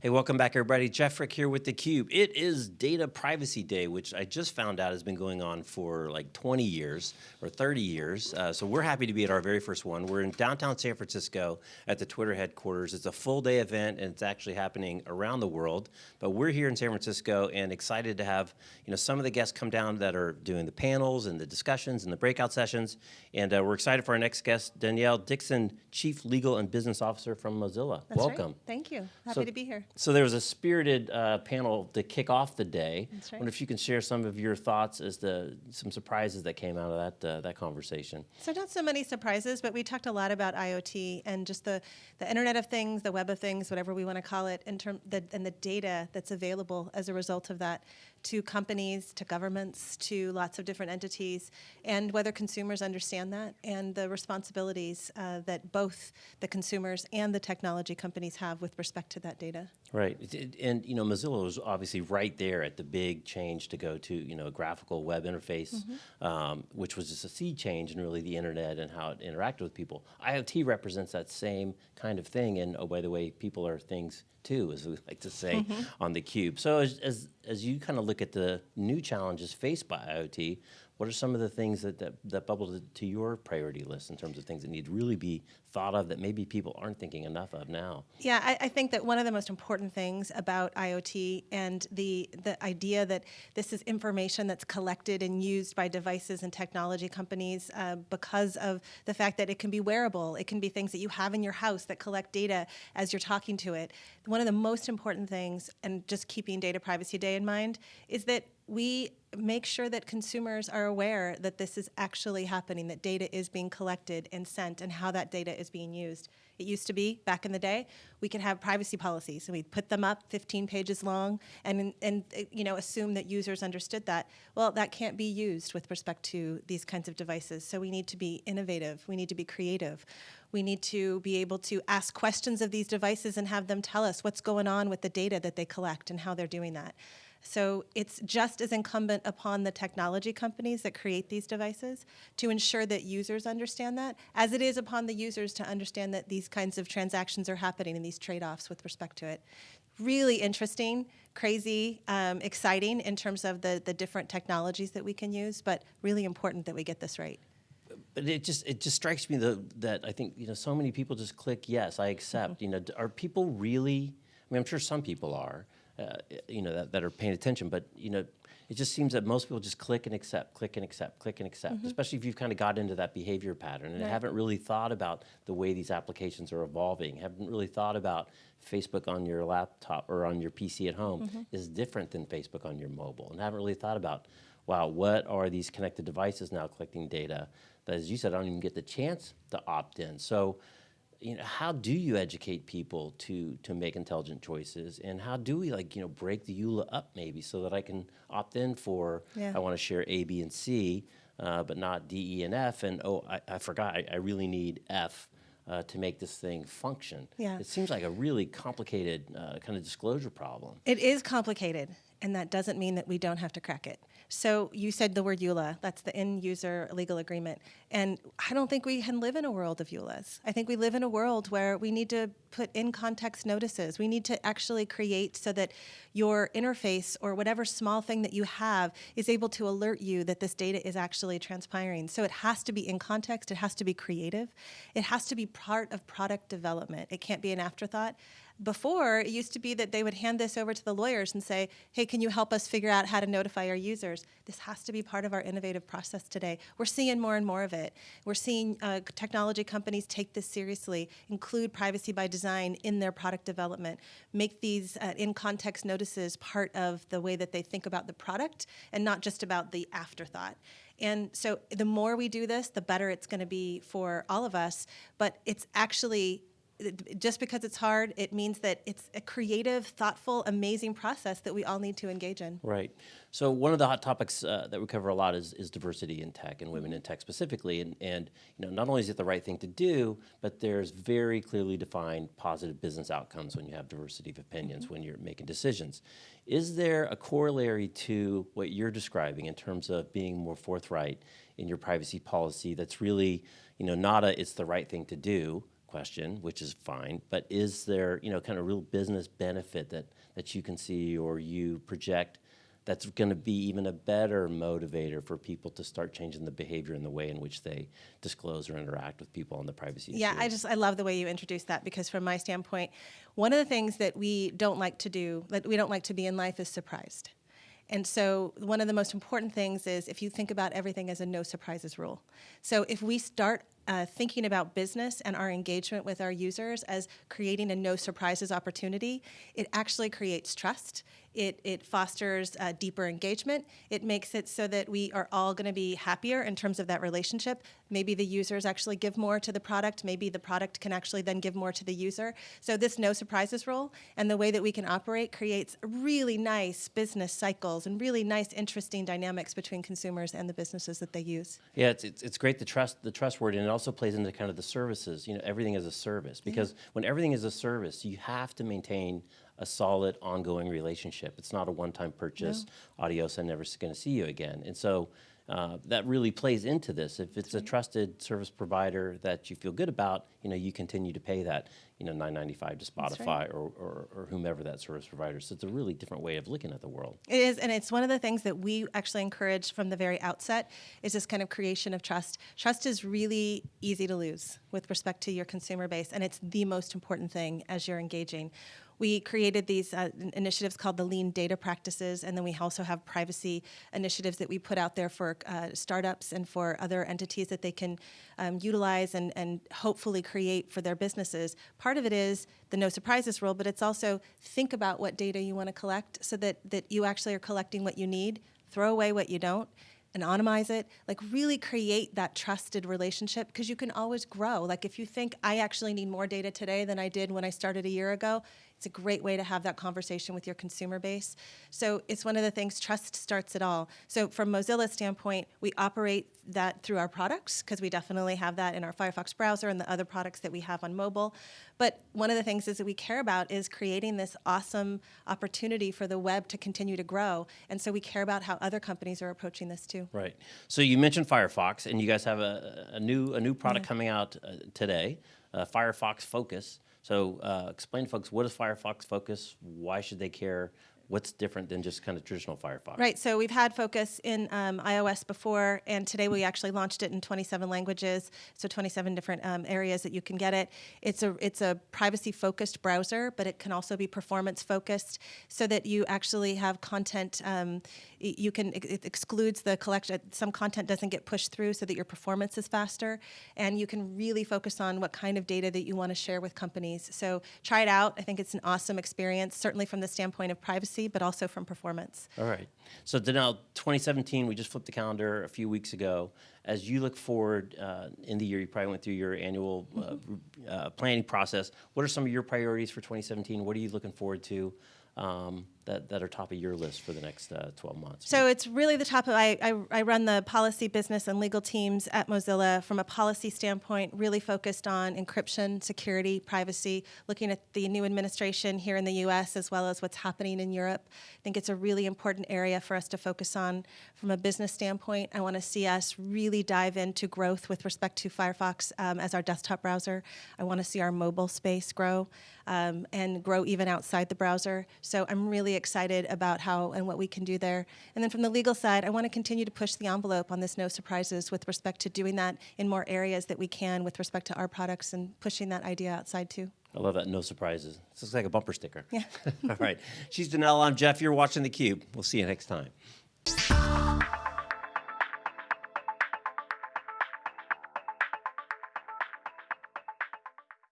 Hey, welcome back everybody. Jeff Frick here with theCUBE. It is Data Privacy Day, which I just found out has been going on for like 20 years or 30 years. Uh, so we're happy to be at our very first one. We're in downtown San Francisco at the Twitter headquarters. It's a full day event and it's actually happening around the world. But we're here in San Francisco and excited to have you know, some of the guests come down that are doing the panels and the discussions and the breakout sessions. And uh, we're excited for our next guest, Denelle Dixon, Chief Legal and Business Officer from Mozilla. That's welcome. Right. Thank you. Happy So- to be here. So there was a spirited uh, panel to kick off the day. That's right. wonder if you can share some of your thoughts as to some surprises that came out of that uh, that conversation. So not so many surprises, but we talked a lot about IoT and just the, the Internet of Things, the Web of Things, whatever we want to call it, in term, the, and the data that's available as a result of that to companies, to governments, to lots of different entities, and whether consumers understand that and the responsibilities uh, that both the consumers and the technology companies have with respect to that data. Right, and you know Mozilla was obviously right there at the big change to go to you know a graphical web interface, Mm-hmm. um, which was just a sea change in really the internet and how it interacted with people. IoT represents that same kind of thing, and oh by the way, people are things too, as we like to say Mm-hmm. on the cube. So as, as as you kind of look at the new challenges faced by IoT, what are some of the things that, that, that bubbled to your priority list in terms of things that need to really be thought of that maybe people aren't thinking enough of now? Yeah, I, I think that one of the most important things about IoT and the the idea that this is information that's collected and used by devices and technology companies uh, because of the fact that it can be wearable, it can be things that you have in your house that collect data as you're talking to it. One of the most important things, and just keeping Data Privacy Day in mind, is that we make sure that consumers are aware that this is actually happening, that data is being collected and sent, and how that data is being used. It used to be, back in the day, we could have privacy policies, and we'd put them up 15 pages long and, and you know, assume that users understood that. Well, that can't be used with respect to these kinds of devices, so we need to be innovative, we need to be creative. We need to be able to ask questions of these devices and have them tell us what's going on with the data that they collect and how they're doing that. So it's just as incumbent upon the technology companies that create these devices to ensure that users understand that, as it is upon the users to understand that these kinds of transactions are happening and these trade-offs with respect to it. Really interesting, crazy, um, exciting in terms of the, the different technologies that we can use, but really important that we get this right. But it just it just strikes me the, that I think you know so many people just click yes I accept. You know, are people really? I mean, I'm sure some people are. Uh, you know that, that are paying attention, but you know, it just seems that most people just click and accept, click and accept, click and accept. Especially if you've kind of got into that behavior pattern and Right. haven't really thought about the way these applications are evolving. Haven't really thought about Facebook on your laptop or on your PC at home is different than Facebook on your mobile, and haven't really thought about wow, what are these connected devices now collecting data that, as you said, I don't even get the chance to opt in. So, you know, how do you educate people to to make intelligent choices, and how do we like you know break the EULA up maybe so that I can opt in for Yeah. I want to share A, B, and C, uh, but not D, E, and F, and oh, I, I forgot, I, I really need F. Uh, to make this thing function, Yeah. it seems like a really complicated uh, kind of disclosure problem. It is complicated, and that doesn't mean that we don't have to crack it. So you said the word EULA, that's the end user legal agreement. And I don't think we can live in a world of EULAs. I think we live in a world where we need to put in context notices. We need to actually create so that your interface or whatever small thing that you have is able to alert you that this data is actually transpiring. So it has to be in context, it has to be creative, it has to be part of product development. It can't be an afterthought. Before, it used to be that they would hand this over to the lawyers and say, hey, can you help us figure out how to notify our users? This has to be part of our innovative process today. We're seeing more and more of it. We're seeing uh, technology companies take this seriously, include privacy by design in their product development, make these uh, in context notices part of the way that they think about the product and not just about the afterthought. And so the more we do this, the better it's going to be for all of us. But it's actually just because it's hard, it means that it's a creative, thoughtful, amazing process that we all need to engage in. Right. So one of the hot topics uh, that we cover a lot is, is diversity in tech and women in tech specifically. And, and you know, not only is it the right thing to do, but there's very clearly defined positive business outcomes when you have diversity of opinions, when you're making decisions. Is there a corollary to what you're describing in terms of being more forthright in your privacy policy that's really, you know, not a it's the right thing to do, question, which is fine, but is there, you know, kind of real business benefit that, that you can see or you project that's going to be even a better motivator for people to start changing the behavior and the way in which they disclose or interact with people on the privacy Yeah, issue? I just I love the way you introduced that because from my standpoint, one of the things that we don't like to do, that we don't like to be in life is surprised. And so one of the most important things is if you think about everything as a no surprises rule. So if we start uh, thinking about business and our engagement with our users as creating a no surprises opportunity, it actually creates trust. It, it fosters uh, deeper engagement. It makes it so that we are all going to be happier in terms of that relationship. Maybe the users actually give more to the product. Maybe the product can actually then give more to the user. So this no surprises rule and the way that we can operate creates really nice business cycles and really nice, interesting dynamics between consumers and the businesses that they use. Yeah, it's, it's, it's great the trust the trust word, and also plays into kind of the services. You know, everything is a service because when everything is a service, you have to maintain a solid ongoing relationship. It's not a one-time purchase. Adios, I'm never going to see you again. And so uh, that really plays into this. If it's a trusted service provider that you feel good about, you know, you continue to pay that, you know, 9.95 to Spotify right. or, or, or whomever that service provider. So it's a really different way of looking at the world. It is, and it's one of the things that we actually encourage from the very outset is this kind of creation of trust. Trust is really easy to lose with respect to your consumer base, and it's the most important thing as you're engaging. We created these uh, initiatives called the Lean Data Practices, and then we also have privacy initiatives that we put out there for uh, startups and for other entities that they can um, utilize and, and hopefully create for their businesses. Part of it is the no surprises rule, but it's also think about what data you want to collect so that, that you actually are collecting what you need, throw away what you don't, anonymize it, like really create that trusted relationship because you can always grow. Like if you think I actually need more data today than I did when I started a year ago, it's a great way to have that conversation with your consumer base. So it's one of the things trust starts it all. So from Mozilla's standpoint, we operate that through our products because we definitely have that in our Firefox browser and the other products that we have on mobile. But one of the things is that we care about is creating this awesome opportunity for the web to continue to grow. And so we care about how other companies are approaching this too. Right. So you mentioned Firefox, and you guys have a, a new a new product coming out uh, today, uh, Firefox Focus. So uh, explain to folks what is Firefox Focus? Why should they care? What's different than just kind of traditional Firefox? Right, so we've had Focus in um, iOS before, and today we actually launched it in 27 languages, so 27 different um, areas that you can get it. It's a it's a privacy focused browser, but it can also be performance focused, so that you actually have content. Um, you can it it excludes the collection. Some content doesn't get pushed through, so that your performance is faster, and you can really focus on what kind of data that you want to share with companies. So try it out. I think it's an awesome experience, certainly from the standpoint of privacy, but also from performance. All right. So now 2017, we just flipped the calendar a few weeks ago. As you look forward uh, in the year, you probably went through your annual uh, uh, planning process. What are some of your priorities for 2017? What are you looking forward to um, that, that are top of your list for the next uh, 12 months? So it's really the top of, I, I, I run the policy, business, and legal teams at Mozilla from a policy standpoint, really focused on encryption, security, privacy, looking at the new administration here in the US as well as what's happening in Europe. I think it's a really important area for us to focus on from a business standpoint. I want to see us really dive into growth with respect to Firefox um, as our desktop browser. I want to see our mobile space grow um, and grow even outside the browser. So I'm really excited about how and what we can do there. And then from the legal side, I want to continue to push the envelope on this no surprises with respect to doing that in more areas that we can with respect to our products and pushing that idea outside too. I love that. No surprises. This looks like a bumper sticker. Yeah. All right. She's Denelle. I'm Jeff. You're watching theCUBE. We'll see you next time.